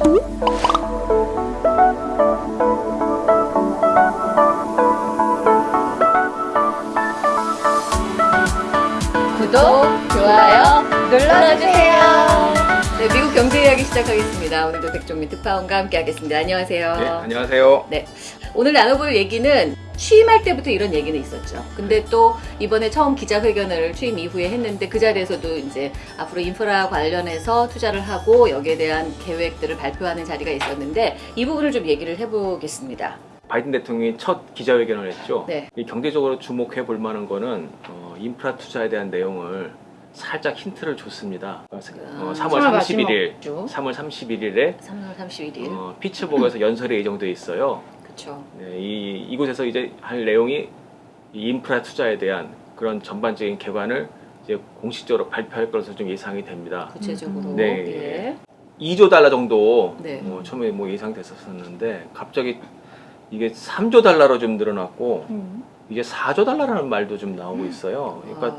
구독, 좋아요 눌러주세요. 네, 미국 경제 이야기 시작하겠습니다. 오늘도 백종민 특파원과 함께 하겠습니다. 안녕하세요. 네, 안녕하세요. 네, 오늘 나눠볼 얘기는 취임할 때부터 이런 얘기는 있었죠. 근데 또 이번에 처음 기자회견을 취임 이후에 했는데 그 자리에서도 이제 앞으로 인프라 관련해서 투자를 하고 여기에 대한 계획들을 발표하는 자리가 있었는데 이 부분을 좀 얘기를 해보겠습니다. 바이든 대통령이 첫 기자회견을 했죠. 네. 이 경제적으로 주목해 볼 만한 거는 어, 인프라 투자에 대한 내용을 살짝 힌트를 줬습니다. 어, 아, 3월 31일, 주 3월 31일에 3월 31일. 어, 피츠버그에서 연설이 예정돼 있어요. 그렇죠. 네, 이 이곳에서 이제 할 내용이 이 인프라 투자에 대한 그런 전반적인 개관을 이제 공식적으로 발표할 것으로 좀 예상이 됩니다. 구체적으로. 네. 예. 2조 달러 정도 네. 뭐 처음에 뭐 예상됐었었는데 갑자기 이게 3조 달러로 좀 늘어났고 음. 이제 4조 달러라는 말도 좀 나오고 있어요. 그러니까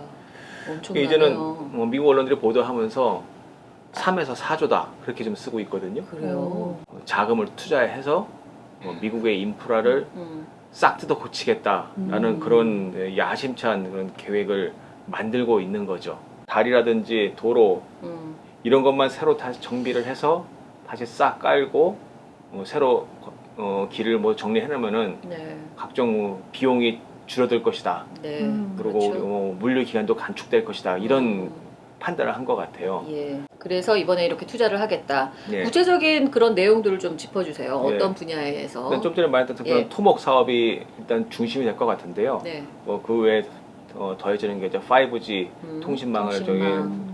아, 이제는. 뭐 미국 언론들이 보도하면서 3에서 4조다 그렇게 좀 쓰고 있거든요. 그래요. 어, 자금을 투자해서 뭐 미국의 인프라를 음. 싹 뜯어 고치겠다라는 음. 그런 네, 야심찬 그런 계획을 만들고 있는 거죠. 다리라든지 도로 음. 이런 것만 새로 다시 정비를 해서 다시 싹 깔고 어, 새로 어, 길을 뭐 정리해놓으면은 네. 각종 뭐 비용이 줄어들 것이다. 네. 음, 그리고 그렇죠. 어, 물류 기간도 간축될 것이다. 이런 음. 판단을 한 것 같아요. 예. 그래서 이번에 이렇게 투자를 하겠다. 예. 구체적인 그런 내용들을 좀 짚어주세요. 예. 어떤 분야에서? 일단 좀 전에 말했던 그런 예. 토목 사업이 일단 중심이 될 것 같은데요. 네. 뭐그 외에 어, 더해지는 게 이제 5G 음, 통신망을 저기 통신망.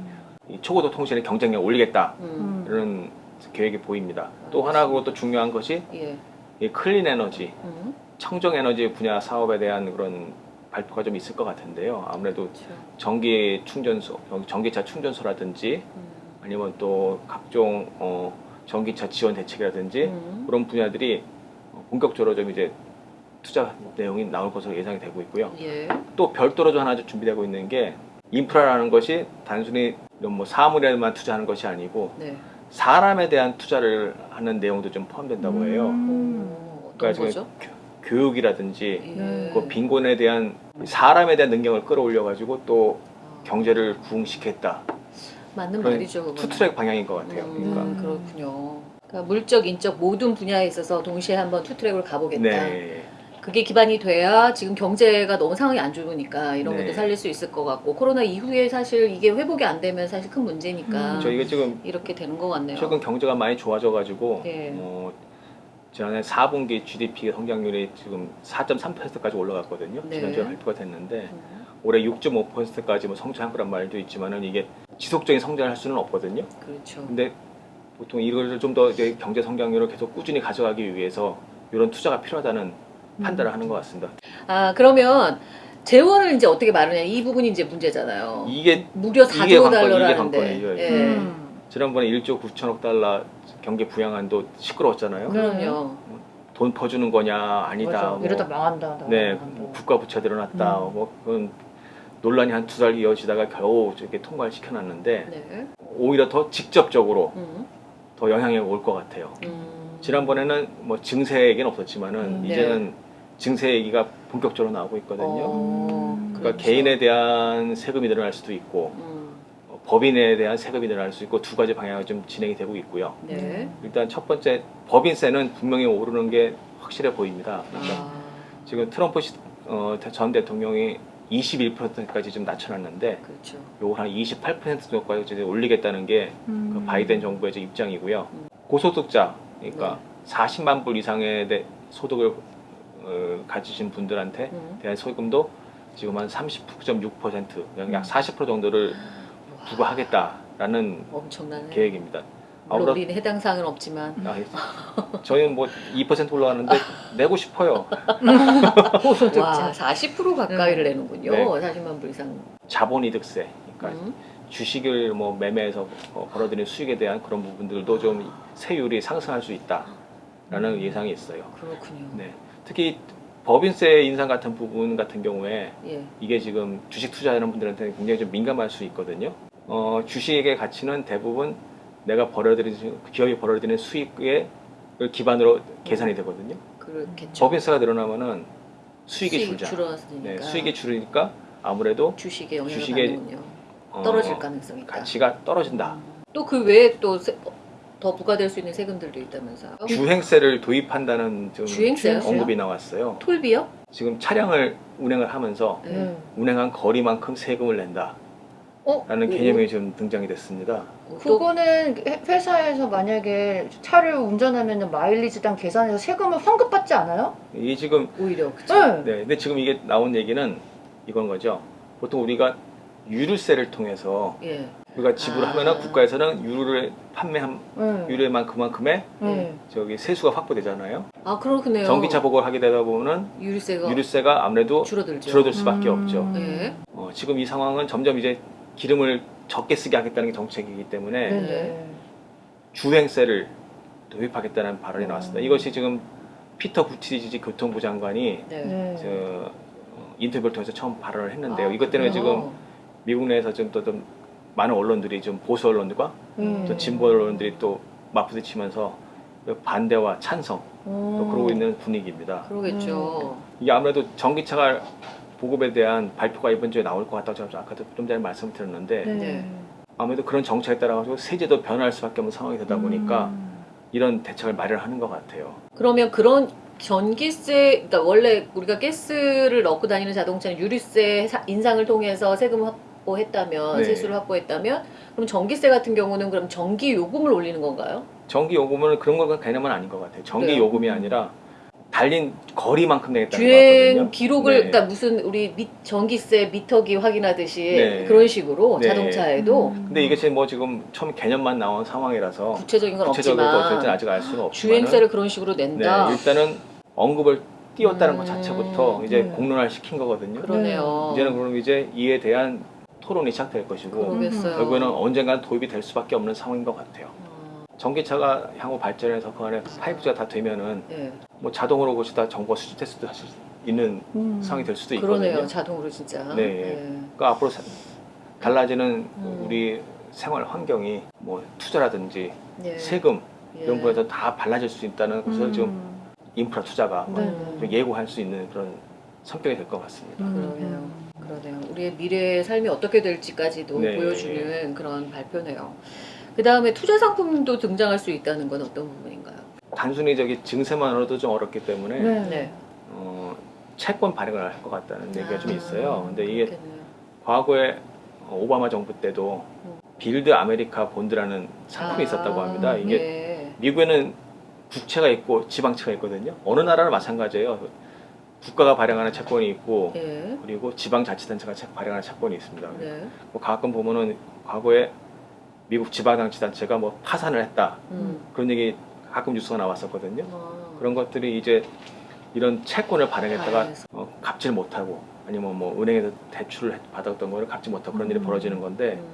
이 초고도 통신의 경쟁력 올리겠다 음. 이런 계획이 보입니다. 또 하나 그것도 중요한 것이 예. 이 클린 에너지, 음. 청정 에너지 분야 사업에 대한 그런 발표가 좀 있을 것 같은데요. 아무래도 그렇죠. 전기 충전소, 전기차 충전소라든지 음. 아니면 또 각종 어, 전기차 지원 대책이라든지 음. 그런 분야들이 어, 본격적으로 좀 이제 투자 내용이 나올 것으로 예상이 되고 있고요. 예. 또 별도로 좀 하나 좀 준비되고 있는 게 인프라라는 것이 단순히 이런 뭐 사물에만 투자하는 것이 아니고 네. 사람에 대한 투자를 하는 내용도 좀 포함된다고 해요. 오, 어떤 그러니까 거죠? 지금 교, 육이라든지 예. 그 빈곤에 대한 사람에 대한 능력을 끌어올려 가지고 또 아, 경제를 부흥시켰다. 맞는 말이죠. 투트랙 방향인 것 같아요. 음, 그러니까 그렇군요. 그러니까 물적, 인적 모든 분야에 있어서 동시에 한번 투트랙을 가보겠다. 네, 그게 기반이 돼야 지금 경제가 너무 상황이 안 좋으니까 이런 네. 것도 살릴 수 있을 것 같고 코로나 이후에 사실 이게 회복이 안 되면 사실 큰 문제니까 음. 저희가 지금 이렇게 되는 것 같네요. 최근 경제가 많이 좋아져가지고 네. 어, 지난해 4분기 GDP 성장률이 지금 4.3%까지 올라갔거든요. 네. 지난주에 발표가 됐는데 음, 올해 6.5%까지 뭐 성장할 거란 말도 있지만은 이게 지속적인 성장을 할 수는 없거든요. 그렇죠. 근데 보통 이걸 좀 더 경제 성장률을 계속 꾸준히 가져가기 위해서 이런 투자가 필요하다는 음. 판단을 하는 것 같습니다. 아 그러면 재원을 이제 어떻게 마련해? 이 부분이 이제 문제잖아요. 이게 무려 이게 4조 관건, 달러라는데. 이게 관건이죠. 예. 음. 지난번에 1조 9천억 달러 경제 부양안도 시끄러웠잖아요. 그럼요. 돈 퍼주는 거냐 아니다. 뭐. 이러다 망한다. 네. 뭐 국가 부채 늘어났다. 음. 뭐 그건 논란이 한 두 달 이어지다가 겨우 이렇게 통과를 시켜놨는데 네. 오히려 더 직접적으로 음, 더 영향이 올 것 같아요. 음. 지난번에는 뭐 증세 얘기는 없었지만은 음, 네. 이제는 증세 얘기가 본격적으로 나오고 있거든요. 어, 음. 그러니까 그렇죠. 개인에 대한 세금이 늘어날 수도 있고 음, 어, 법인에 대한 세금이 늘어날 수 있고 두 가지 방향이 좀 진행이 되고 있고요. 네. 일단 첫 번째 법인세는 분명히 오르는 게 확실해 보입니다. 그러니까 아, 지금 트럼프 시- 어, 전 대통령이 21%까지 좀 낮춰놨는데 그렇죠. 요걸 한 28% 정도까지 올리겠다는 게그 음. 바이든 정부의 입장이고요. 음. 고소득자, 그러니까 네. 40만 불 이상의 대- 소득을 어, 가지신 분들한테 음. 대한 소금도 지금 한 39.6%, 음. 약40% 정도를 부과하겠다라는 엄청나네. 계획입니다. 물론 아무래도 우리는 해당 사항은 없지만 아, 저희는 뭐 2% 올라가는데 내고 싶어요. 와 40% 가까이를 내는군요. 네. 40만 불 이상. 자본이득세, 그러니까 음. 주식을 뭐 매매해서 어, 벌어들인 수익에 대한 그런 부분들도 좀 세율이 상승할 수 있다라는 예상이 있어요. 그렇군요. 네. 특히 법인세 인상 같은 부분 같은 경우에 예. 이게 지금 주식 투자하는 분들한테 굉장히 좀 민감할 수 있거든요. 어, 주식의 가치는 대부분 내가 벌어들이는 기업이 벌어들이는 수익의 기반으로 계산이 되거든요. 그렇겠죠. 법인세가 늘어나면은 수익이 수익이 줄자. 줄어드니까 네, 수익이 줄으니까 아무래도 주식에 영향을 받는군요. 어, 떨어질 가능성이 있다. 가치가 떨어진다. 또그 외에 또 더 부과될 수 있는 세금들도 있다면서요? 주행세를 도입한다는 좀 주행세요? 언급이 나왔어요. 톨비요? 지금 차량을 운행을 하면서 네. 네. 운행한 거리만큼 세금을 낸다 라는 어? 개념이 좀 등장이 됐습니다. 또 그거는 회- 회사에서 만약에 차를 운전하면 마일리지당 계산해서 세금을 환급받지 않아요? 이 지금 오히려 그쵸? 네. 네, 근데 지금 이게 나온 얘기는 이건 거죠. 보통 우리가 유류세를 통해서 예. 우리가 지불하면은 아. 국가에서는 유류를 판매한 네. 유류만 그만큼의 네. 저기 세수가 확보되잖아요. 아 그렇네요. 전기차 보고를 하게 되다 보면은 유류세가 유류세가 아무래도 줄어들죠. 줄어들 수밖에 음. 없죠. 예. 어, 지금 이 상황은 점점 이제 기름을 적게 쓰게 하겠다는 게 정책이기 때문에 네. 네. 주행세를 도입하겠다는 발언이 음. 나왔습니다. 이것이 지금 피터 부티지 교통부 장관이 네. 네. 저 어, 인터뷰를 통해서 처음 발언을 했는데요. 아, 이것 때문에 그래요? 지금 미국 내에서 좀또좀 많은 언론들이 좀 보수 언론들과 음. 또 진보 언론들이 또 맞부딪히면서 반대와 찬성 또 음. 그러고 있는 분위기입니다. 그러겠죠. 이게 아무래도 전기차가 보급에 대한 발표가 이번 주에 나올 것 같다고 제가 아까도 좀 전에 말씀드렸는데 네. 네. 아무래도 그런 정책에 따라 가지고 세제도 변할 수밖에 없는 상황이 되다 보니까 음. 이런 대책을 마련하는 것 같아요. 그러면 그런 전기세, 그러니까 원래 우리가 가스를 넣고 다니는 자동차는 유류세 사- 인상을 통해서 세금을 확보했다면 네. 세수를 확보했다면 그럼 전기세 같은 경우는 그럼 전기 요금을 올리는 건가요? 전기 요금은 그런 건 개념은 아닌 것 같아요. 전기 그래요? 요금이 아니라 달린 거리만큼 내겠다는 주행 거거든요. 기록을 네. 그러니까 무슨 우리 미, 전기세 미터기 확인하듯이 네. 그런 식으로 네. 자동차에도 음. 근데 이게 지금 뭐 지금 처음 개념만 나온 상황이라서 구체적인 건 구체적으로 없지만 절대 아직 알 수는 없지만 주행세를 그런 식으로 네, 낸다. 일단은 언급을 띄웠다는 것 음. 자체부터 이제 네. 공론화를 시킨 거거든요. 그러네요. 이제는 그럼 이제 이에 대한 토론이 시작될 것이고 그러겠어요. 결국에는 언젠간 도입이 될 수밖에 없는 상황인 것 같아요. 어, 전기차가 향후 발전해서 그 안에 5G가 다 되면은 예. 뭐 자동으로 것이 다 정보가 수집될 수도 하실 수 있는 음. 상황이 될 수도 있거든요. 그러네요. 자동으로 진짜. 네. 예. 그러니까 앞으로 사- 달라지는 음. 우리 생활 환경이 뭐 투자라든지 예. 세금 예. 이런 거에서 다 달라질 수 있다는 것을 음. 지금 인프라 투자가 네. 좀 예고할 수 있는 그런 성격이 될 것 같습니다. 그러네요. 그러네요. 우리의 미래의 삶이 어떻게 될지까지도 네. 보여주는 그런 발표네요. 그 다음에 투자 상품도 등장할 수 있다는 건 어떤 부분인가요? 단순히 저기 증세만으로도 좀 어렵기 때문에 네. 네. 어, 채권 발행을 할 것 같다는 얘기가 좀 아, 있어요. 근데 이게 그렇겠네요. 과거에 어, 오바마 정부 때도 음. Build America Bond라는 상품이 있었다고 합니다. 이게 예. 미국에는 국채가 있고 지방채가 있거든요. 어느 나라나 마찬가지예요. 국가가 발행하는 채권이 있고 예. 그리고 지방자치단체가 채- 발행하는 채권이 있습니다. 네. 뭐 가끔 보면은 과거에 미국 지방자치단체가 뭐 파산을 했다 음. 그런 얘기 가끔 뉴스가 나왔었거든요. 아. 그런 것들이 이제 이런 채권을 발행했다가. 어, 갚지를 못하고 아니면 뭐 은행에서 대출을 했- 받았던 거를 갚지 못하고 그런 일이 음. 벌어지는 건데 음.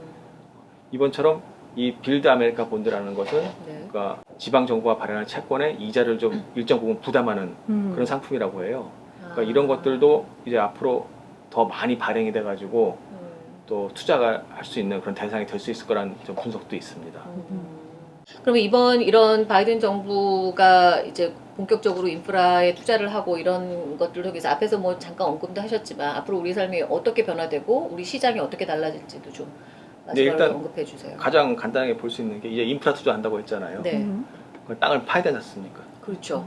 이번처럼 이 Build America Bond라는 것은 네. 그러니까 지방 정부가 발행한 채권에 이자를 좀 일정 부분 부담하는 음. 그런 상품이라고 해요. 그러니까 아. 이런 것들도 이제 앞으로 더 많이 발행이 돼가지고 음. 또 투자가 할 수 있는 그런 대상이 될 수 있을 거라는 좀 분석도 있습니다. 음. 그러면 이번 이런 바이든 정부가 이제 본격적으로 인프라에 투자를 하고 이런 것들을 통해서 앞에서 뭐 잠깐 언급도 하셨지만 앞으로 우리 삶이 어떻게 변화되고 우리 시장이 어떻게 달라질지도 좀 마지막으로 네, 일단 언급해 주세요. 가장 간단하게 볼 수 있는 게 이제 인프라 투자한다고 했잖아요. 네, 음. 그 땅을 파야 되지 않습니까? 그렇죠.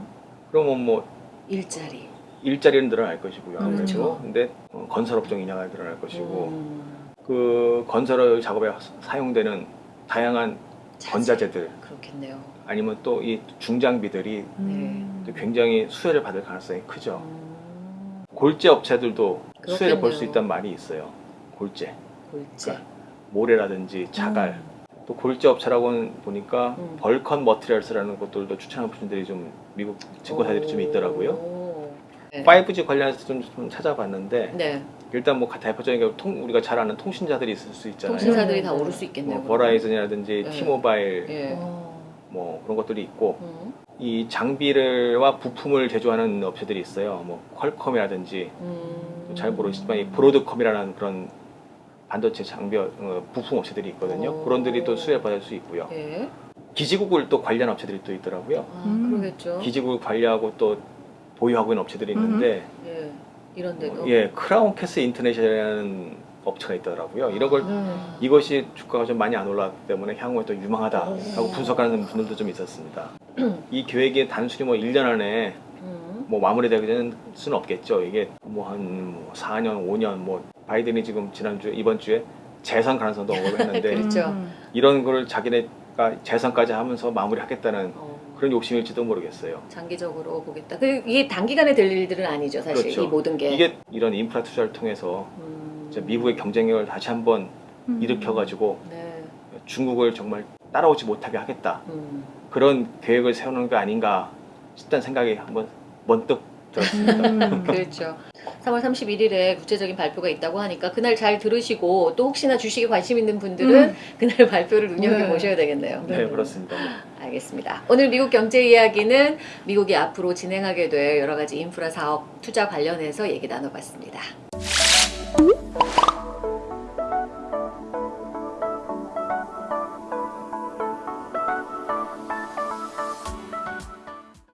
그러면 뭐 일자리. 일자리는 늘어날 것이고요. 아무래도. 그렇죠. 근데 어, 건설업종 인하가 늘어날 것이고 음, 그 건설 작업에 사용되는 다양한 자재. 건자재들 그렇겠네요. 아니면 또 이 중장비들이 음. 또 굉장히 수혜를 받을 가능성이 크죠. 음, 골재 업체들도 수혜를 볼수 그렇겠네요. 있다는 말이 있어요. 골재, 골재. 그러니까 모래라든지 자갈. 음. 또 골재 업체라고는 보니까 음. 벌컨 머티리얼스라는 것들도 추천하는 분들이 좀 미국 증권사들이 좀 있더라고요. 오. 네. 5G 관련해서 좀, 좀 찾아봤는데 네. 일단 뭐 대표적인 게 통, 우리가 잘 아는 통신자들이 있을 수 있잖아요. 통신사들이 네. 다 오를 수 있겠네요. 뭐 버라이즌이라든지 네. 티모바일 예. 어. 뭐 그런 것들이 있고 음, 이 장비를와 부품을 제조하는 업체들이 있어요. 뭐 퀄컴이라든지 음. 잘 모르시지만 이 브로드컴이라는 그런 반도체 장비 어, 부품 업체들이 있거든요. 오. 그런 들이 또 수혜를 받을 수 있고요. 예. 기지국을 또 관리하는 업체들이 또 있더라고요. 아, 음. 그러겠죠. 기지국을 관리하고 또 보유하고 있는 업체들이 있는데 예. 이런 데도. 예 크라운 캐스 인터내셔널이라는 업체가 있더라고요. 이런 걸 아. 이것이 주가가 좀 많이 안 올랐기 때문에 향후에 또 유망하다라고 오. 분석하는 분들도 좀 있었습니다. 이 계획이 단순히 뭐 1년 안에 음. 뭐 마무리되는 수는 없겠죠. 이게 뭐 한 4년, 5년 뭐 바이든이 지금 지난주에 이번 주에 재선 가능성도 언급을 했는데 그렇죠. 음. 이런 거를 자기네가 재선까지 하면서 마무리하겠다는 어. 그런 욕심일지도 모르겠어요. 장기적으로 보겠다. 그 이게 단기간에 될 일들은 아니죠, 사실 그렇죠. 이 모든 게. 이게 이런 인프라 투자를 통해서 음. 미국의 경쟁력을 다시 한번 음. 일으켜가지고 네. 중국을 정말 따라오지 못하게 하겠다 음. 그런 계획을 세우는 게 아닌가 싶다는 생각이 한번 번뜩 들었습니다. 음. 그렇죠. 3월 31일에 구체적인 발표가 있다고 하니까 그날 잘 들으시고 또 혹시나 주식에 관심 있는 분들은 음. 그날 발표를 눈여겨 네. 보셔야 되겠네요. 네 그렇습니다. 알겠습니다. 오늘 미국 경제 이야기는 미국이 앞으로 진행하게 될 여러 가지 인프라 사업 투자 관련해서 얘기 나눠봤습니다.